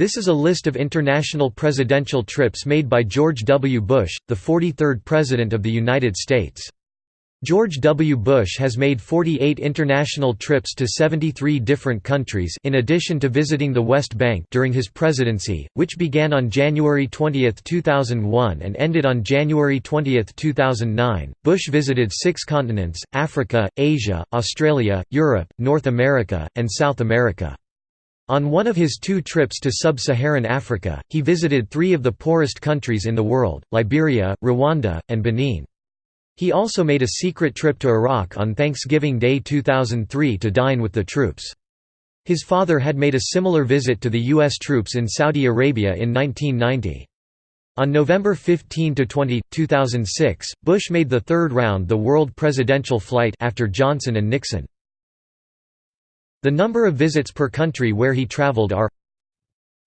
This is a list of international presidential trips made by George W. Bush, the 43rd President of the United States. George W. Bush has made 48 international trips to 73 different countries in addition to visiting the West Bank during his presidency, which began on January 20, 2001 and ended on January 20, 2009. Bush visited six continents, Africa, Asia, Australia, Europe, North America, and South America. On one of his two trips to sub-Saharan Africa, he visited three of the poorest countries in the world, Liberia, Rwanda, and Benin. He also made a secret trip to Iraq on Thanksgiving Day 2003 to dine with the troops. His father had made a similar visit to the U.S. troops in Saudi Arabia in 1990. On November 15–20, 2006, Bush made the third round the world presidential flight after Johnson and Nixon. The number of visits per country where he traveled are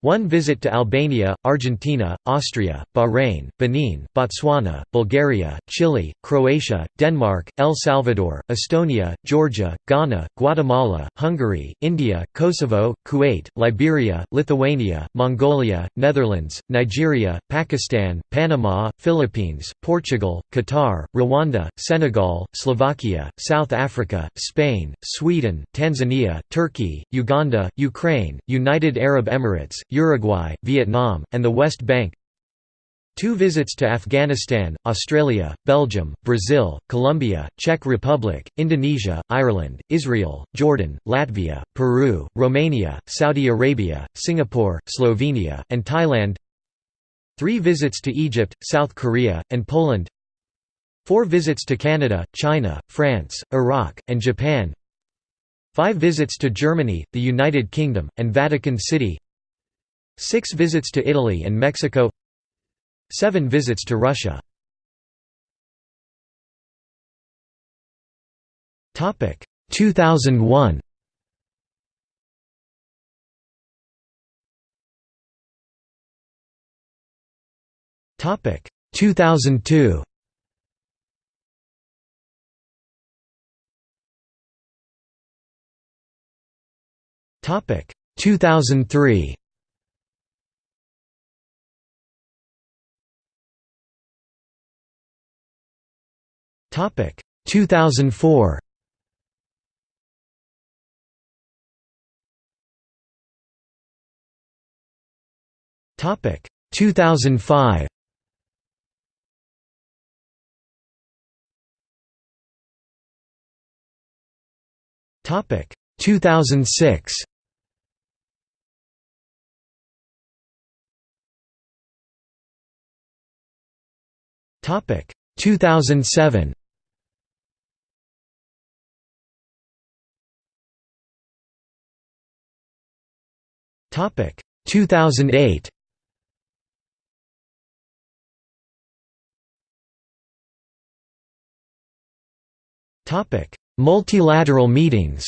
one visit to Albania, Argentina, Austria, Bahrain, Benin, Botswana, Bulgaria, Chile, Croatia, Denmark, El Salvador, Estonia, Georgia, Ghana, Guatemala, Hungary, India, Kosovo, Kuwait, Liberia, Lithuania, Mongolia, Netherlands, Nigeria, Pakistan, Panama, Philippines, Portugal, Qatar, Rwanda, Senegal, Slovakia, South Africa, Spain, Sweden, Tanzania, Turkey, Uganda, Ukraine, United Arab Emirates, Uruguay, Vietnam, and the West Bank. Two visits to Afghanistan, Australia, Belgium, Brazil, Colombia, Czech Republic, Indonesia, Ireland, Israel, Jordan, Latvia, Peru, Romania, Saudi Arabia, Singapore, Slovenia, and Thailand. Three visits to Egypt, South Korea, and Poland. Four visits to Canada, China, France, Iraq, and Japan. Five visits to Germany, the United Kingdom, and Vatican City Six visits to Italy and Mexico. Seven visits to Russia. Topic 2001 Topic 2002 Topic 2003 Topic. 2004 Topic. 2005 Topic. 2006 Topic. 2007 Topic. 2008 Topic. Multilateral meetings.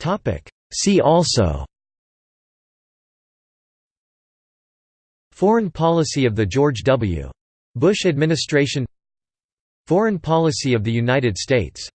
Topic. See also. Foreign policy of the George W. Bush administration Foreign policy of the United States